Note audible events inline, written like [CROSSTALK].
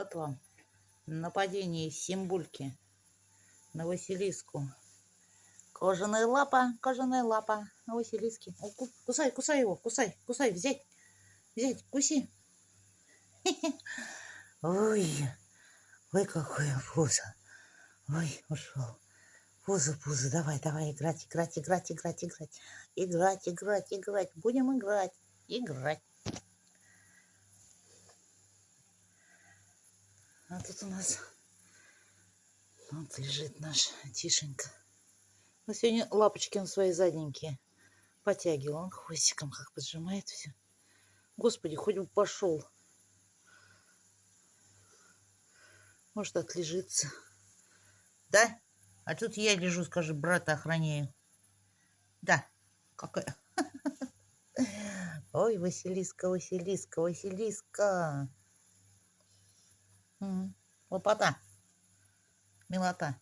Вот вам нападение Симбульки на Василиску. Кожаная лапа, кожаная лапа на Василиске. О, кусай, кусай его, кусай, кусай, взять, взять, куси. [LAUGHS] Ой, ой, какое пузо. Ой, ушел. Пузо, пузо, давай, давай, играть, играть, играть, играть, играть. Играть, играть, играть. Будем играть, играть. А тут у нас вот лежит наш Тишенька. Но сегодня лапочки он свои задненькие потягивал. Он хвостиком как поджимает все. Господи, хоть бы пошел. Может, отлежится. Да? А тут я лежу, скажи, брата охраняю. Да, какая. [LAUGHS] Ой, Василиска, Василиска, Василиска. Hum, vou botar. Tá. Me botar.